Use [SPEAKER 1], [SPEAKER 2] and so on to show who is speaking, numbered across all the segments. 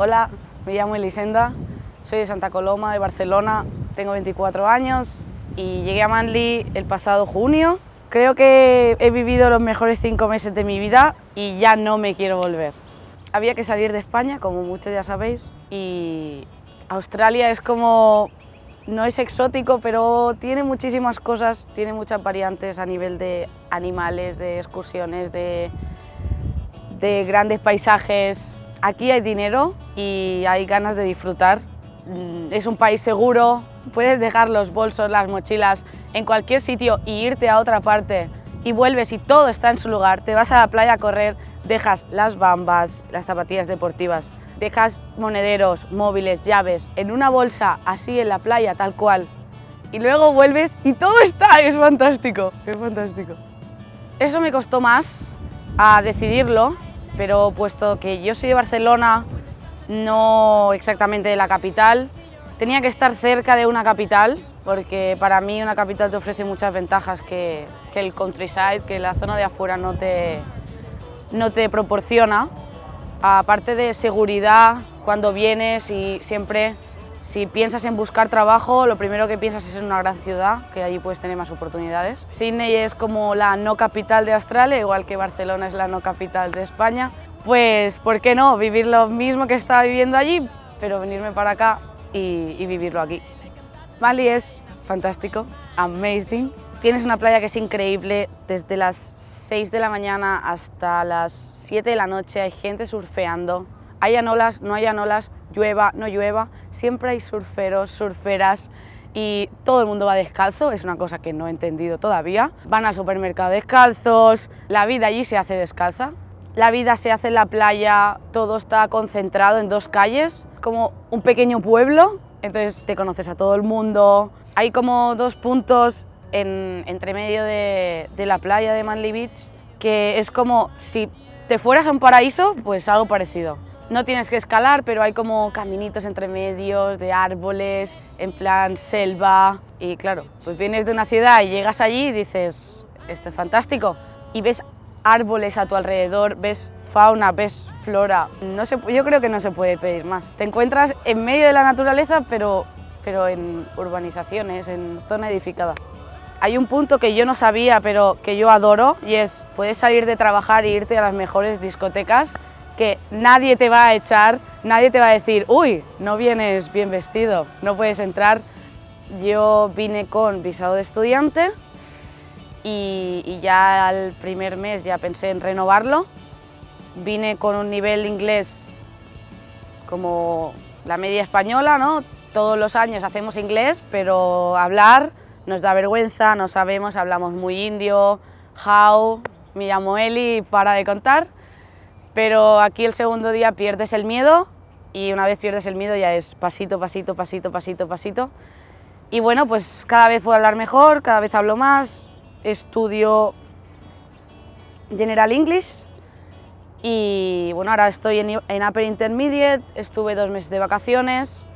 [SPEAKER 1] Hola, me llamo Elisenda, soy de Santa Coloma, de Barcelona, tengo 24 años y llegué a Manly el pasado junio. Creo que he vivido los mejores cinco meses de mi vida y ya no me quiero volver. Había que salir de España, como muchos ya sabéis, y Australia es como no es exótico, pero tiene muchísimas cosas, tiene muchas variantes a nivel de animales, de excursiones, de, de grandes paisajes. Aquí hay dinero y hay ganas de disfrutar. Mm, es un país seguro, puedes dejar los bolsos, las mochilas en cualquier sitio y irte a otra parte y vuelves y todo está en su lugar, te vas a la playa a correr, dejas las bambas, las zapatillas deportivas, dejas monederos, móviles, llaves en una bolsa así en la playa tal cual y luego vuelves y todo está, es fantástico, es fantástico. Eso me costó más a decidirlo, pero puesto que yo soy de Barcelona, no exactamente de la capital, tenía que estar cerca de una capital, porque para mí una capital te ofrece muchas ventajas que, que el countryside, que la zona de afuera no te, no te proporciona. Aparte de seguridad, cuando vienes y siempre, si piensas en buscar trabajo, lo primero que piensas es en una gran ciudad, que allí puedes tener más oportunidades. Sydney es como la no capital de Australia, igual que Barcelona es la no capital de España. Pues, ¿por qué no? Vivir lo mismo que estaba viviendo allí, pero venirme para acá y, y vivirlo aquí. Bali es fantástico, amazing, Tienes una playa que es increíble, desde las 6 de la mañana hasta las 7 de la noche hay gente surfeando, hay olas, no hay olas, llueva, no llueva, siempre hay surferos, surferas y todo el mundo va descalzo, es una cosa que no he entendido todavía. Van al supermercado descalzos, la vida allí se hace descalza, la vida se hace en la playa, todo está concentrado en dos calles, como un pequeño pueblo, entonces te conoces a todo el mundo. Hay como dos puntos en, entre medio de, la playa de Manly Beach, que es como si te fueras a un paraíso, pues algo parecido. No tienes que escalar, pero hay como caminitos entre medios de árboles, en plan selva. Y claro, pues vienes de una ciudad y llegas allí y dices, esto es fantástico. Y ves árboles a tu alrededor, ves fauna, ves flora. No se, yo creo que no se puede pedir más. Te encuentras en medio de la naturaleza, pero, pero en urbanizaciones, en zona edificada. Hay un punto que yo no sabía, pero que yo adoro, y es, puedes salir de trabajar e irte a las mejores discotecas, que nadie te va a echar, nadie te va a decir, uy, no vienes bien vestido, no puedes entrar. Yo vine con visado de estudiante y, ya al primer mes ya pensé en renovarlo. Vine con un nivel inglés como la media española, ¿no? Todos los años hacemos inglés, pero hablar nos da vergüenza, no sabemos, hablamos muy indio, how, me llamo Eli, para de contar, pero aquí el segundo día pierdes el miedo y una vez pierdes el miedo ya es pasito, pasito, pasito, pasito, pasito. Y bueno, pues cada vez puedo hablar mejor, cada vez hablo más, estudio General English y bueno, ahora estoy en, en Upper Intermediate, estuve dos meses de vacaciones,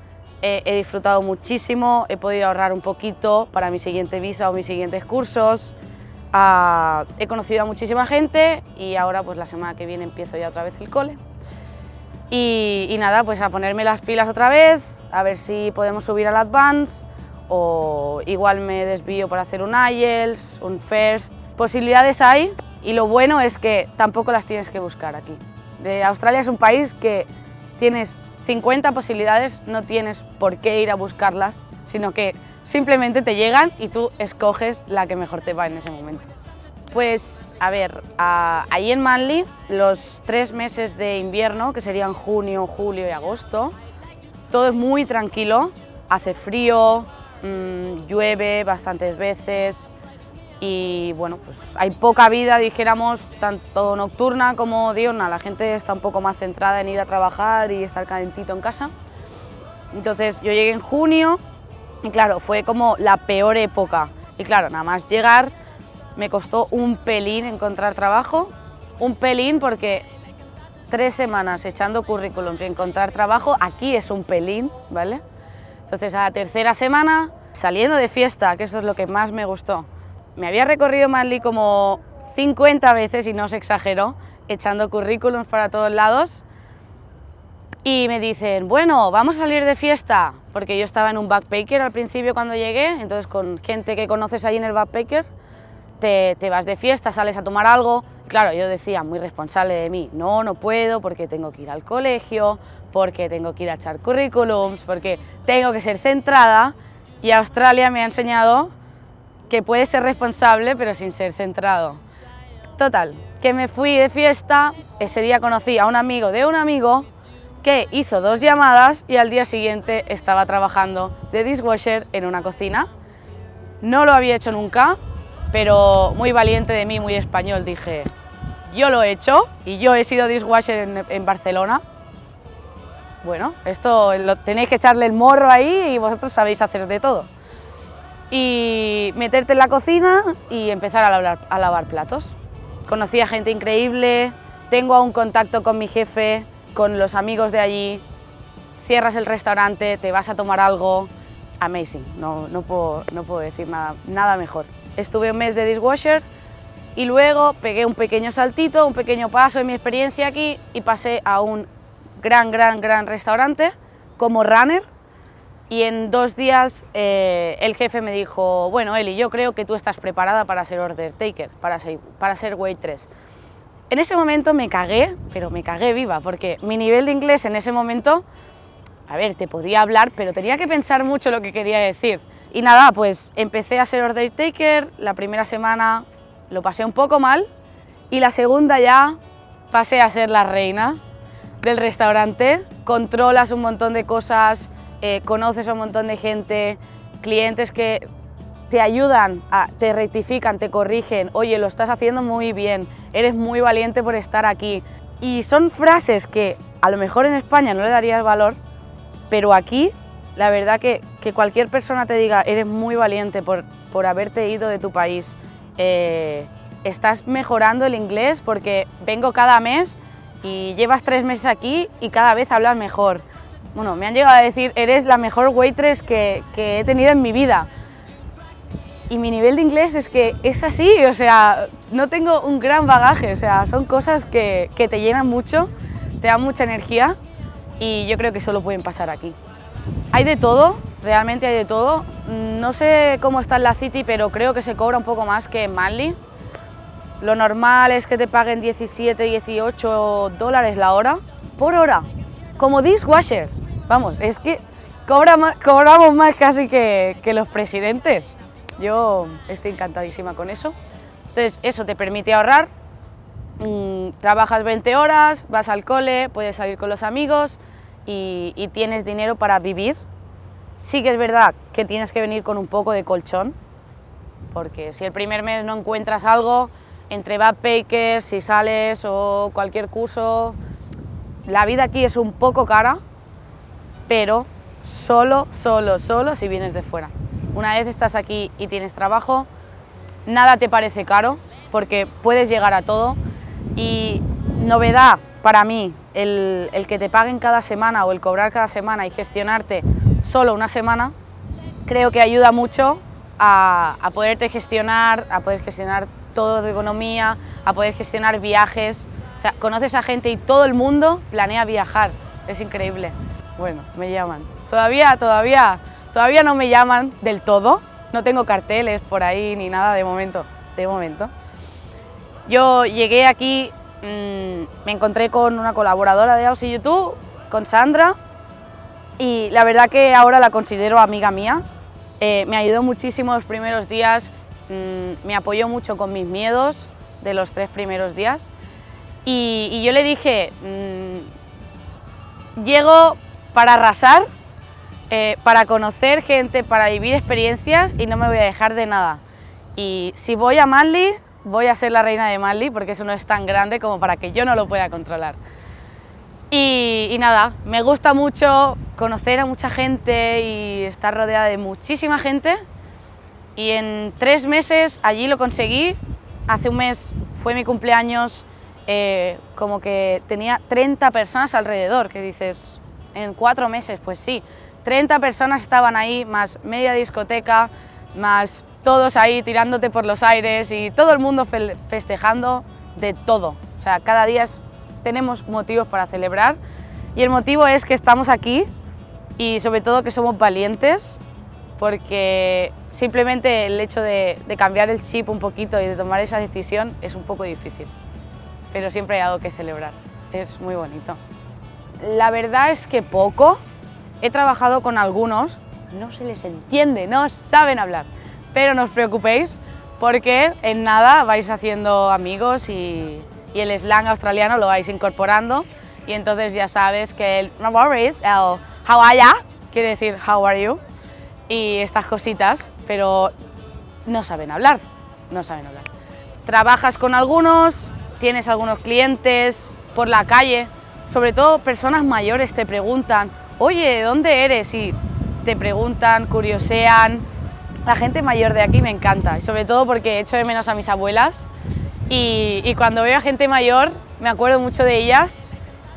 [SPEAKER 1] he, disfrutado muchísimo, he podido ahorrar un poquito para mi siguiente visa o mis siguientes cursos, he conocido a muchísima gente y ahora pues la semana que viene empiezo ya otra vez el cole. Y, y nada, pues a ponerme las pilas otra vez, a ver si podemos subir al Advance o igual me desvío para hacer un IELTS, un FIRST. Posibilidades hay y lo bueno es que tampoco las tienes que buscar aquí. De Australia es un país que tienes 50 posibilidades, no tienes por qué ir a buscarlas, sino que simplemente te llegan y tú escoges la que mejor te va en ese momento. Pues a ver, ahí en Manly, los tres meses de invierno, que serían junio, julio y agosto, todo es muy tranquilo, hace frío, mm, llueve bastantes veces, y bueno, pues hay poca vida, dijéramos, tanto nocturna como diurna. La gente está un poco más centrada en ir a trabajar y estar calentito en casa. Entonces yo llegué en junio y claro, fue como la peor época. Y claro, nada más llegar me costó un pelín encontrar trabajo, un pelín porque tres semanas echando currículum y encontrar trabajo, aquí es un pelín, ¿vale? Entonces a la tercera semana, saliendo de fiesta, que eso es lo que más me gustó, me había recorrido Manly como 50 veces, y no os exagero, echando currículums para todos lados. Y me dicen, bueno, vamos a salir de fiesta, porque yo estaba en un backpacker al principio cuando llegué, entonces con gente que conoces ahí en el backpacker, te, te vas de fiesta, sales a tomar algo, claro, yo decía, muy responsable de mí, no, no puedo porque tengo que ir al colegio, porque tengo que ir a echar currículums, porque tengo que ser centrada, y Australia me ha enseñado que puedes ser responsable pero sin ser centrado. Total, que me fui de fiesta, ese día conocí a un amigo de un amigo, que hizo dos llamadas y al día siguiente estaba trabajando de dishwasher en una cocina. No lo había hecho nunca, pero muy valiente de mí, muy español, dije, yo lo he hecho y yo he sido dishwasher en, Barcelona. Bueno, esto lo, tenéis que echarle el morro ahí y vosotros sabéis hacer de todo. Y meterte en la cocina y empezar a a lavar platos. Conocí a gente increíble, tengo aún contacto con mi jefe, con los amigos de allí, cierras el restaurante, te vas a tomar algo, amazing, no, no, puedo, no puedo decir nada, nada mejor. Estuve un mes de dishwasher y luego pegué un pequeño saltito, un pequeño paso en mi experiencia aquí y pasé a un gran, gran, gran restaurante como runner y en dos días eh, el jefe me dijo, bueno Eli, yo creo que tú estás preparada para ser order taker, para ser, para ser waitress. En ese momento me cagué, pero me cagué viva, porque mi nivel de inglés en ese momento, a ver, te podía hablar, pero tenía que pensar mucho lo que quería decir. Y nada, pues empecé a ser order taker, la primera semana lo pasé un poco mal, y la segunda ya pasé a ser la reina del restaurante, controlas un montón de cosas, eh, conoces a un montón de gente, clientes que te ayudan, te rectifican, te corrigen, oye, lo estás haciendo muy bien, eres muy valiente por estar aquí. Y son frases que a lo mejor en España no le darías valor, pero aquí la verdad que, que cualquier persona te diga, eres muy valiente por, por haberte ido de tu país, eh, estás mejorando el inglés porque vengo cada mes y llevas tres meses aquí y cada vez hablas mejor. Bueno, me han llegado a decir, eres la mejor waitress que, que he tenido en mi vida y mi nivel de inglés es que es así, o sea, no tengo un gran bagaje, o sea, son cosas que, que te llenan mucho, te dan mucha energía y yo creo que solo pueden pasar aquí. Hay de todo, realmente hay de todo. No sé cómo está en la City, pero creo que se cobra un poco más que en Manly. Lo normal es que te paguen 17, 18 dólares la hora, por hora, como dishwasher. Vamos, es que cobra cobramos más casi que, que los presidentes. Yo estoy encantadísima con eso. Entonces, eso te permite ahorrar, mm, trabajas 20 horas, vas al cole, puedes salir con los amigos y, tienes dinero para vivir. Sí que es verdad que tienes que venir con un poco de colchón, porque si el primer mes no encuentras algo, entre backpackers, si sales o cualquier curso, la vida aquí es un poco cara, pero solo, solo, solo si vienes de fuera. Una vez estás aquí y tienes trabajo, nada te parece caro porque puedes llegar a todo y novedad para mí, el, que te paguen cada semana o el cobrar cada semana y gestionarte solo una semana, creo que ayuda mucho a, a poderte gestionar, a poder gestionar toda tu economía, a poder gestionar viajes. O sea, conoces a gente y todo el mundo planea viajar. Es increíble. Bueno, me llaman. Todavía, todavía Todavía no me llaman del todo, no tengo carteles por ahí ni nada de momento, de momento. Yo llegué aquí, mm, me encontré con una colaboradora de Aussie YouTube, con Sandra, y la verdad que ahora la considero amiga mía. Eh, me ayudó muchísimo los primeros días, mm, me apoyó mucho con mis miedos de los tres primeros días. Y, yo le dije, mmm, llego para arrasar, eh, para conocer gente, para vivir experiencias y no me voy a dejar de nada. Y si voy a Manly, voy a ser la reina de Manly porque eso no es tan grande como para que yo no lo pueda controlar. Y, nada, me gusta mucho conocer a mucha gente y estar rodeada de muchísima gente. Y en tres meses allí lo conseguí. Hace un mes fue mi cumpleaños, eh, como que tenía 30 personas alrededor, que dices, en cuatro meses, pues sí, 30 personas estaban ahí, más media discoteca, más todos ahí tirándote por los aires y todo el mundo festejando de todo. O sea, cada día tenemos motivos para celebrar Y el motivo es que estamos aquí y sobre todo que somos valientes porque simplemente el hecho de, de, cambiar el chip un poquito y de tomar esa decisión es un poco difícil, pero siempre hay algo que celebrar, es muy bonito. La verdad es que poco, he trabajado con algunos, no se les entiende, no saben hablar, pero no os preocupéis porque en nada vais haciendo amigos y, y el slang australiano lo vais incorporando. Y entonces ya sabes que el no worries, el how are ya, quiere decir how are you y estas cositas, pero no saben hablar, no saben hablar. Trabajas con algunos, tienes algunos clientes por la calle, sobre todo personas mayores te preguntan, oye, ¿de dónde eres? Y te preguntan, curiosean. La gente mayor de aquí me encanta, sobre todo porque echo de menos a mis abuelas y, y cuando veo a gente mayor me acuerdo mucho de ellas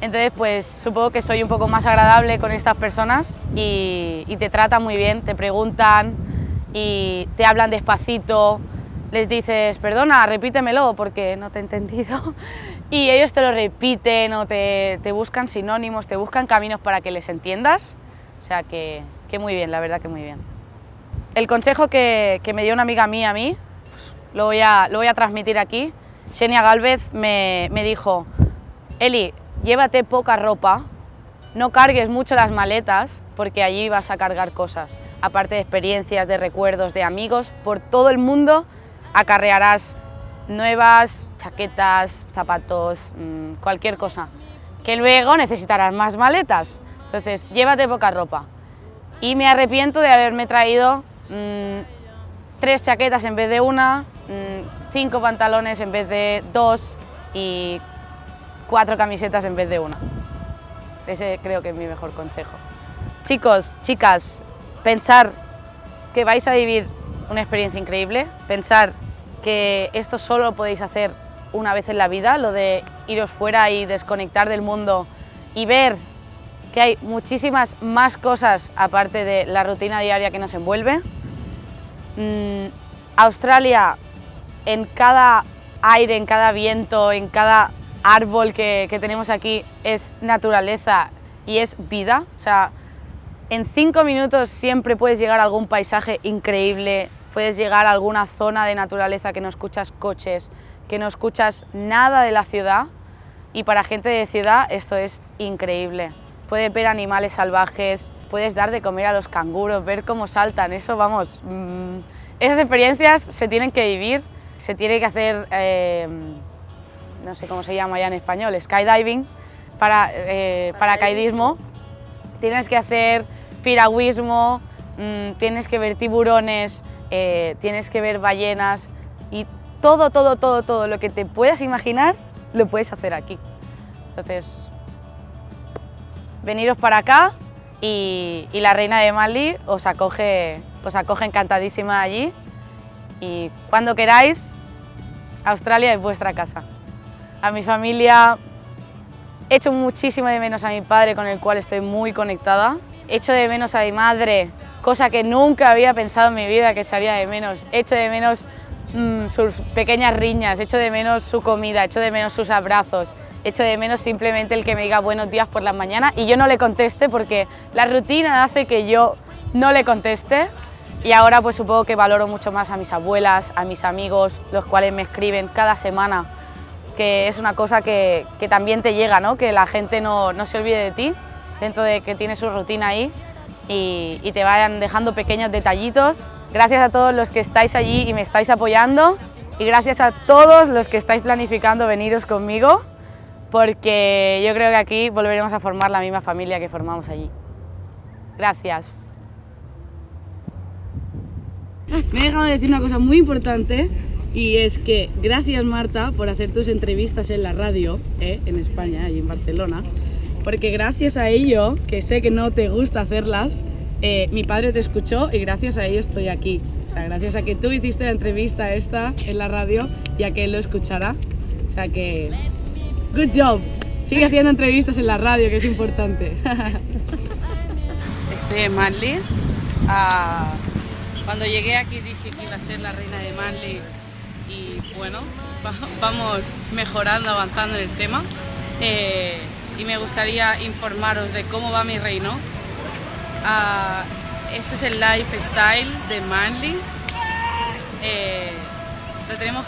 [SPEAKER 1] entonces, pues supongo que soy un poco más agradable con estas personas y, y, te tratan muy bien, te preguntan y te hablan despacito, les dices, perdona, repítemelo porque no te he entendido y ellos te lo repiten o te, te buscan sinónimos, te buscan caminos para que les entiendas, o sea que, que muy bien, la verdad que muy bien. El consejo que, que me dio una amiga mía a mí, pues, lo, voy a, lo voy a transmitir aquí, Xenia Galvez me, me dijo, Eli, llévate poca ropa, no cargues mucho las maletas porque allí vas a cargar cosas, aparte de experiencias, de recuerdos, de amigos, por todo el mundo acarrearás nuevas chaquetas, zapatos, mmm, cualquier cosa, que luego necesitarás más maletas. Entonces, llévate poca ropa. Y me arrepiento de haberme traído mmm, tres chaquetas en vez de una, mmm, cinco pantalones en vez de dos y cuatro camisetas en vez de una. Ese creo que es mi mejor consejo. Chicos, chicas, pensar que vais a vivir una experiencia increíble, pensar que esto solo lo podéis hacer una vez en la vida, lo de iros fuera y desconectar del mundo y ver que hay muchísimas más cosas aparte de la rutina diaria que nos envuelve. Mm, Australia, en cada aire, en cada viento, en cada árbol que, que, tenemos aquí es naturaleza y es vida. O sea, en cinco minutos siempre puedes llegar a algún paisaje increíble, puedes llegar a alguna zona de naturaleza que no escuchas coches, que no escuchas nada de la ciudad y para gente de ciudad esto es increíble. Puedes ver animales salvajes, puedes dar de comer a los canguros, ver cómo saltan, eso vamos, mmm, esas experiencias se tienen que vivir, se tiene que hacer... Eh, no sé cómo se llama ya en español, skydiving, para, eh, paracaidismo, tienes que hacer piragüismo, mmm, tienes que ver tiburones, eh, tienes que ver ballenas y todo, todo, todo, todo lo que te puedas imaginar lo puedes hacer aquí. Entonces, veniros para acá y, y la reina de Mali os acoge, os acoge encantadísima allí y cuando queráis, Australia es vuestra casa a mi familia. Echo muchísimo de menos a mi padre, con el cual estoy muy conectada. Echo de menos a mi madre, cosa que nunca había pensado en mi vida que echaría de menos. Echo de menos mmm, sus pequeñas riñas, echo de menos su comida, echo de menos sus abrazos, echo de menos simplemente el que me diga buenos días por la mañana y yo no le conteste porque la rutina hace que yo no le conteste y ahora pues supongo que valoro mucho más a mis abuelas, a mis amigos, los cuales me escriben cada semana que es una cosa que, que también te llega, ¿no? que la gente no, no, se olvide de ti, dentro de que tiene su rutina ahí y, te vayan dejando pequeños detallitos. Gracias a todos los que estáis allí y me estáis apoyando y gracias a todos los que estáis planificando veniros conmigo porque yo creo que aquí volveremos a formar la misma familia que formamos allí. Gracias. Me he dejado de decir una cosa muy importante y es que gracias Marta por hacer tus entrevistas en la radio, ¿eh? en España y en Barcelona, porque gracias a ello, que sé que no te gusta hacerlas, eh, mi padre te escuchó y gracias a ello estoy aquí. O sea, gracias a que tú hiciste la entrevista esta en la radio y a que él lo escuchara. O sea que, good job. Sigue haciendo entrevistas en la radio, que es importante. Estoy en Manly. Ah, cuando llegué aquí dije que iba a ser la reina de Manly y bueno, vamos mejorando, avanzando en el tema. Eh, y me gustaría informaros de cómo va mi reino. Ah, este es el lifestyle de Manly. Eh, lo tenemos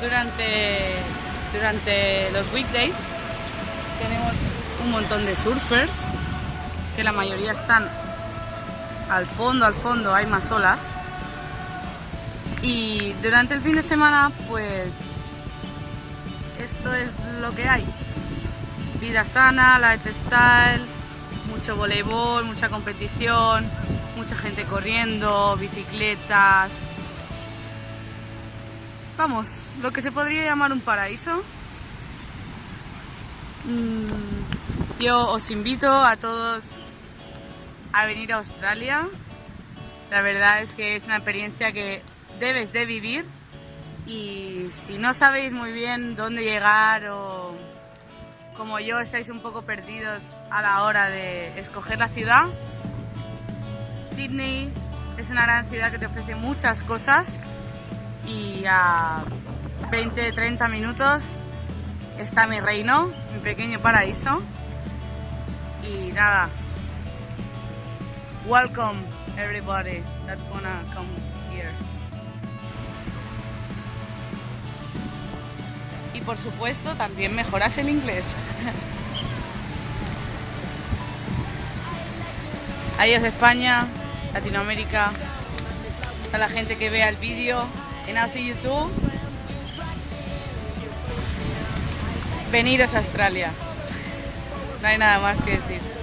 [SPEAKER 1] durante, durante los weekdays. Tenemos un montón de surfers, que la mayoría están al fondo, al fondo hay más olas. Y durante el fin de semana, pues esto es lo que hay. Vida sana, lifestyle, mucho voleibol, mucha competición, mucha gente corriendo, bicicletas. Vamos, lo que se podría llamar un paraíso. Mm, yo os invito a todos a venir a Australia. La verdad es que es una experiencia que debes de vivir y si no sabéis muy bien dónde llegar o como yo estáis un poco perdidos a la hora de escoger la ciudad, Sydney es una gran ciudad que te ofrece muchas cosas y a 20-30 minutos está mi reino, mi pequeño paraíso. Y nada, welcome everybody that's gonna come here. Por supuesto también mejoras el inglés. Adiós España, Latinoamérica, a la gente que vea el vídeo en Aussie YouTube. Veniros a Australia. No hay nada más que decir.